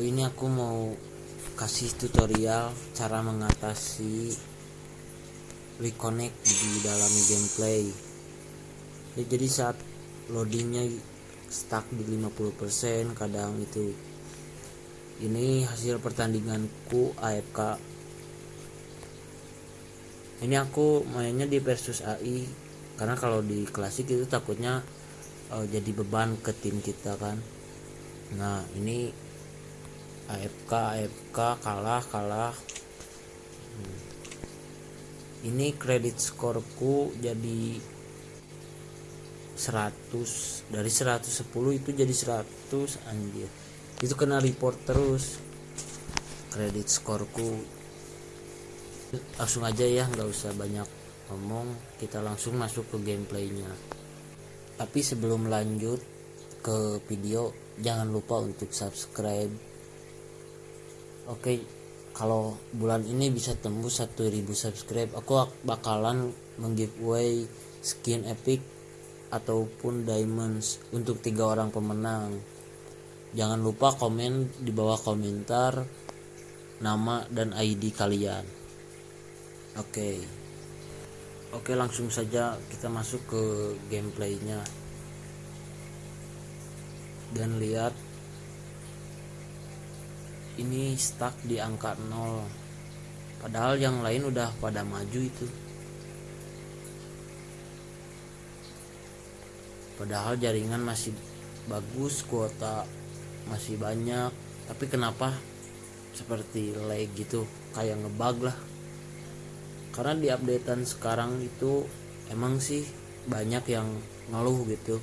aku mau kasih tutorial cara mengatasi reconnect di dalam gameplay. Ya, jadi saat loadingnya stuck di 50% kadang itu ini hasil pertandinganku AFK ini aku mainnya di versus AI karena kalau di klasik itu takutnya uh, jadi beban ke tim kita kan. Nah ini AFK AFK kalah kalah. Hmm. ini kredit skorku jadi 100 dari 110 itu jadi 100 anjir. Itu kena report terus. Kredit skorku. Langsung aja ya nggak usah banyak ngomong. Kita langsung masuk ke gameplaynya. Tapi sebelum lanjut ke video jangan lupa untuk subscribe oke kalau bulan ini bisa tembus 1000 subscribe aku bakalan menggiveaway skin epic ataupun diamonds untuk tiga orang pemenang. Jangan lupa komen di bawah komentar nama dan ID kalian. Oke. Okay. oke okay, langsung saja kita masuk ke gameplaynya. Dan lihat ini stuck di angka 0 padahal yang lain udah pada maju itu. Padahal jaringan masih bagus kuota masih banyak. Tapi kenapa seperti lag gitu? Kayak ngebug lah. Karena di updatean sekarang itu emang sih banyak yang ngeluh gitu.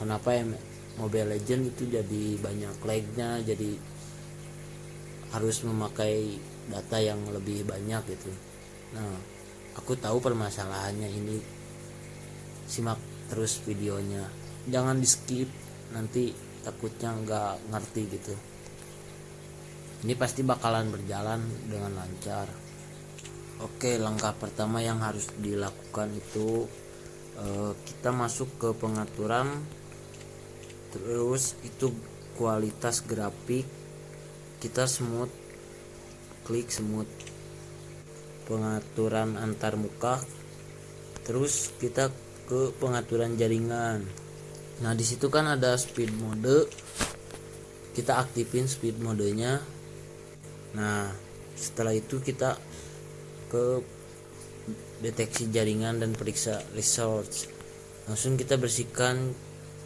Kenapa ya Mobile Legend itu jadi banyak lagnya jadi harus memakai data yang lebih banyak gitu. Nah aku tahu permasalahannya ini. Simak terus videonya. Jangan di skip nanti takutnya nggak ngerti gitu. Ini pasti bakalan berjalan dengan lancar. Oke langkah pertama yang harus dilakukan itu eh, kita masuk ke pengaturan. Terus itu kualitas grafik kita smooth klik smooth pengaturan antar muka. Terus kita ke pengaturan jaringan. Nah di situ kan ada speed mode. Kita aktifin speed modenya. Nah setelah itu kita ke deteksi jaringan dan periksa resource. Langsung kita bersihkan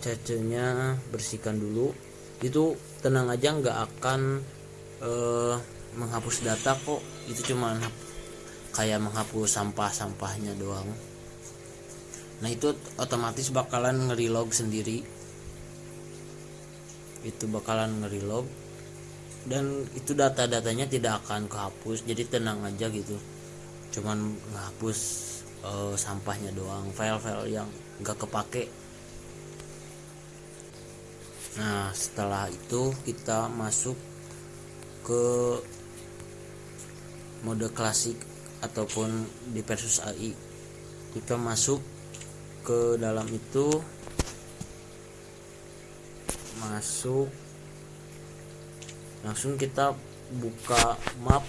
cacenya bersihkan dulu. Itu tenang aja nggak akan uh, menghapus data kok. Itu cuma kayak menghapus sampah-sampahnya doang. Nah itu otomatis bakalan ngerilog sendiri. Itu bakalan ngerilog dan itu data-datanya tidak akan kehapus. Jadi tenang aja gitu. Cuman ngehapus uh, sampahnya doang. File-file yang nggak kepake. Nah setelah itu kita masuk ke mode klasik ataupun di versus AI kita masuk ke dalam itu masuk langsung kita buka map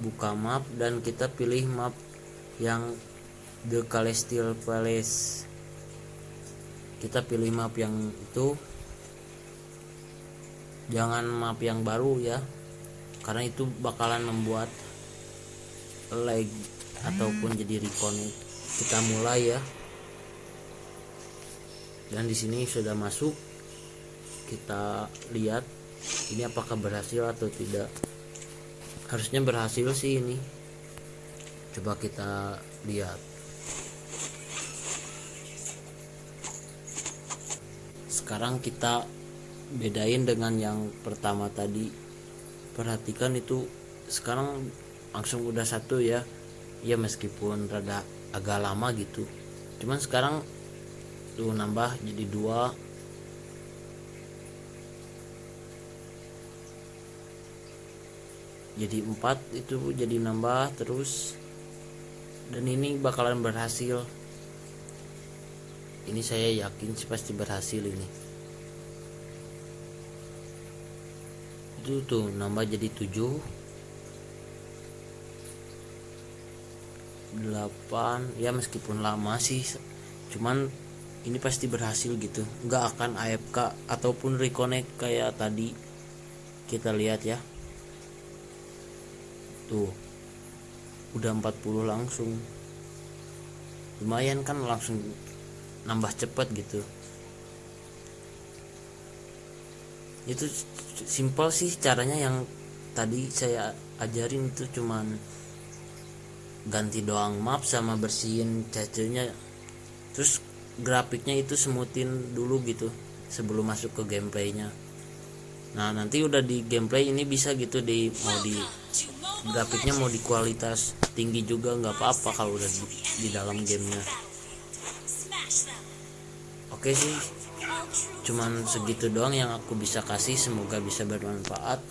buka map dan kita pilih map yang The Celestial Palace. Kita pilih map yang itu jangan map yang baru ya. Karena itu bakalan membuat lag ataupun jadi reconnect kita mulai ya. Dan di sini sudah masuk. Kita lihat ini apakah berhasil atau tidak. Harusnya berhasil sih ini. Coba kita lihat. Sekarang kita bedain dengan yang pertama tadi. Perhatikan itu sekarang langsung udah satu ya. Ya meskipun rada agak lama gitu. Cuman sekarang tuh nambah jadi dua. Jadi empat itu jadi nambah terus. Dan ini bakalan berhasil. Ini saya yakin sih pasti berhasil ini itu tuh nambah jadi 7 8 ya meskipun lama sih cuman ini pasti berhasil gitu. Nggak akan AFK ataupun reconnect kayak tadi. Kita lihat ya. Tuh udah 40 langsung. Lumayan kan langsung nambah cepet gitu itu simpel sih caranya yang tadi saya ajarin itu cuman ganti doang map sama bersihin cacilnya terus grafiknya itu semutin dulu gitu sebelum masuk ke gameplaynya. Nah nanti udah di gameplay ini bisa gitu di mau di grafiknya mau di kualitas tinggi juga nggak apa-apa kalau udah di, di dalam gamenya oke sih. Cuman segitu doang yang aku bisa kasih. Semoga bisa bermanfaat.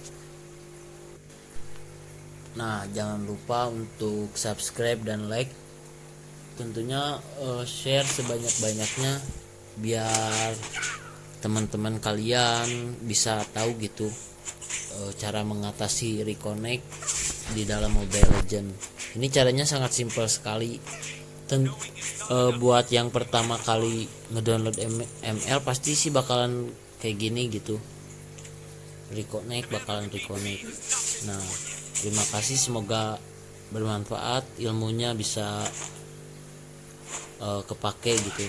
Nah jangan lupa untuk subscribe dan like. Tentunya uh, share sebanyak-banyaknya biar teman-teman kalian bisa tahu gitu uh, cara mengatasi reconnect di dalam Mobile Legend ini caranya sangat simpel sekali. Ten, uh, buat yang pertama kali ngedownload ML pasti sih bakalan kayak gini gitu. Reconnect bakalan reconnect. Nah terima kasih semoga bermanfaat. Ilmunya bisa uh, kepake gitu